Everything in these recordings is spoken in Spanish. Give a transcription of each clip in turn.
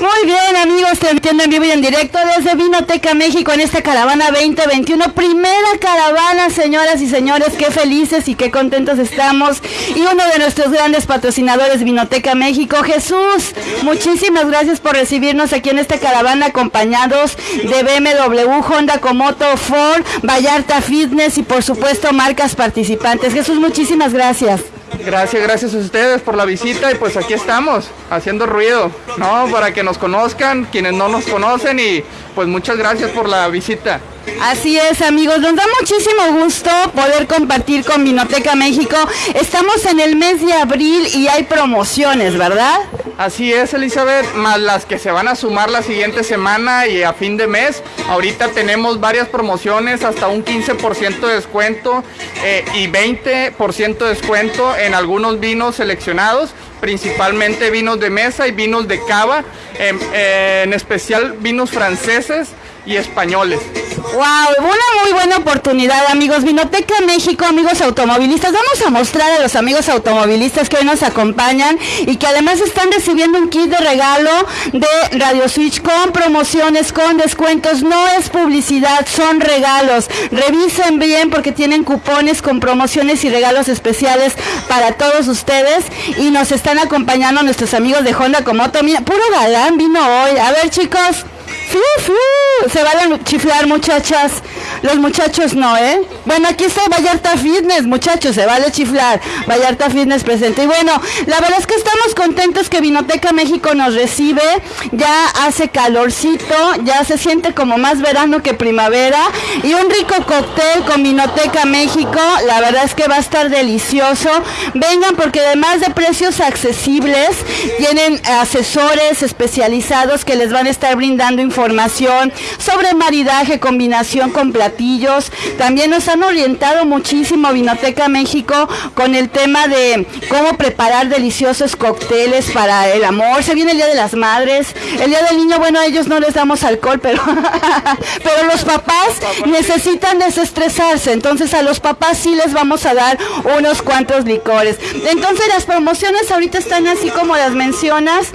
Muy bien, amigos, transmitiendo en vivo y en directo desde Vinoteca México en esta caravana 2021. Primera caravana, señoras y señores, qué felices y qué contentos estamos. Y uno de nuestros grandes patrocinadores, Vinoteca México, Jesús. Muchísimas gracias por recibirnos aquí en esta caravana, acompañados de BMW, Honda Komoto, Ford, Vallarta Fitness y por supuesto marcas participantes. Jesús, muchísimas gracias. Gracias, gracias a ustedes por la visita y pues aquí estamos, haciendo ruido, ¿no? Para que nos conozcan, quienes no nos conocen y pues muchas gracias por la visita. Así es, amigos, nos da muchísimo gusto poder compartir con Vinoteca México. Estamos en el mes de abril y hay promociones, ¿verdad? Así es, Elizabeth, más las que se van a sumar la siguiente semana y a fin de mes. Ahorita tenemos varias promociones, hasta un 15% de descuento eh, y 20% de descuento en algunos vinos seleccionados principalmente vinos de mesa y vinos de cava, en, en especial vinos franceses y españoles. Wow, una muy buena oportunidad, amigos. Vinoteca México, amigos automovilistas. Vamos a mostrar a los amigos automovilistas que hoy nos acompañan y que además están recibiendo un kit de regalo de Radio Switch con promociones, con descuentos. No es publicidad, son regalos. Revisen bien porque tienen cupones con promociones y regalos especiales para todos ustedes. Y nos están acompañando nuestros amigos de Honda Komoto. Mira, puro galán vino hoy. A ver, chicos. Se van a chiflar, muchachas. Los muchachos no, ¿eh? Bueno, aquí está Vallarta Fitness, muchachos, se vale chiflar. Vallarta Fitness presente. Y bueno, la verdad es que estamos contentos que Vinoteca México nos recibe. Ya hace calorcito, ya se siente como más verano que primavera. Y un rico cóctel con Vinoteca México. La verdad es que va a estar delicioso. Vengan porque además de precios accesibles, tienen asesores especializados que les van a estar brindando información sobre maridaje, combinación con. También nos han orientado muchísimo Vinoteca México con el tema de cómo preparar deliciosos cócteles para el amor. Se viene el Día de las Madres, el Día del Niño, bueno, a ellos no les damos alcohol, pero, pero los papás necesitan desestresarse. Entonces a los papás sí les vamos a dar unos cuantos licores. Entonces las promociones ahorita están así como las mencionas.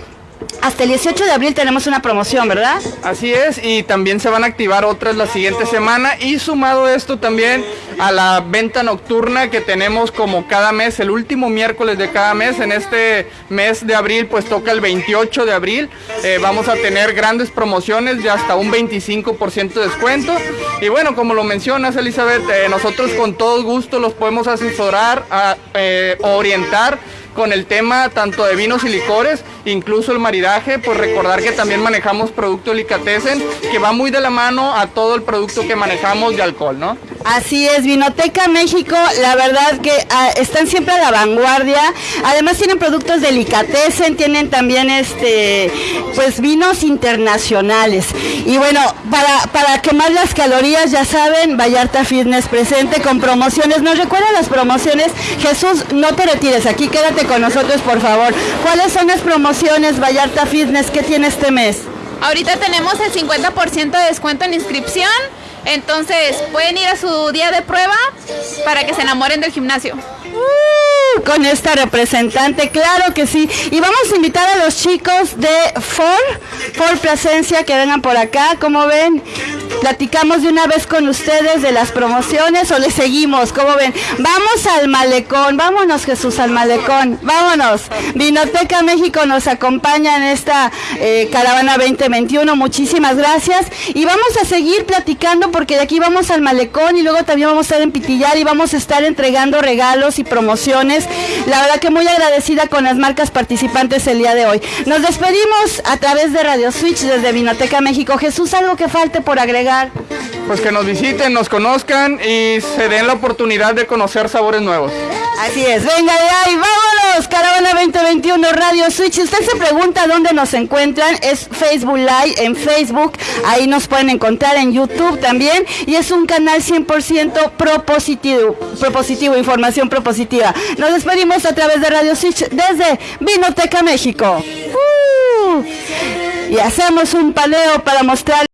Hasta el 18 de abril tenemos una promoción, ¿verdad? Así es, y también se van a activar otras la siguiente semana y sumado esto también a la venta nocturna que tenemos como cada mes, el último miércoles de cada mes, en este mes de abril pues toca el 28 de abril, eh, vamos a tener grandes promociones de hasta un 25% de descuento y bueno, como lo mencionas Elizabeth, eh, nosotros con todo gusto los podemos asesorar, a, eh, orientar con el tema tanto de vinos y licores, incluso el maridaje, pues recordar que también manejamos producto Licatessen, que va muy de la mano a todo el producto que manejamos de alcohol, ¿no? Así es, Vinoteca México, la verdad que ah, están siempre a la vanguardia. Además tienen productos delicatessen, tienen también este pues vinos internacionales. Y bueno, para, para quemar las calorías, ya saben, Vallarta Fitness presente con promociones. ¿Nos recuerdan las promociones? Jesús, no te retires, aquí quédate con nosotros, por favor. ¿Cuáles son las promociones Vallarta Fitness que tiene este mes? Ahorita tenemos el 50% de descuento en inscripción. Entonces, pueden ir a su día de prueba para que se enamoren del gimnasio. Uh, con esta representante, claro que sí. Y vamos a invitar a los chicos de Ford, Ford Plasencia, que vengan por acá. Como ven, platicamos de una vez con ustedes de las promociones o les seguimos, como ven. Vamos al malecón, vámonos Jesús al malecón, vámonos. Vinoteca México nos acompaña en esta eh, caravana 2021, muchísimas gracias. Y vamos a seguir platicando porque de aquí vamos al malecón y luego también vamos a estar en Pitillar y vamos a estar entregando regalos y promociones. La verdad que muy agradecida con las marcas participantes el día de hoy. Nos despedimos a través de Radio Switch desde Vinoteca México. Jesús, algo que falte por agregar. Pues que nos visiten, nos conozcan y se den la oportunidad de conocer sabores nuevos. Así es, venga de ahí, vámonos, Caravana 2021 Radio Switch. Si usted se pregunta dónde nos encuentran, es Facebook Live en Facebook, ahí nos pueden encontrar en YouTube también y es un canal 100% propositivo, propositivo, información propositiva. Nos despedimos a través de Radio Switch desde Vinoteca México. Uh, y hacemos un paleo para mostrar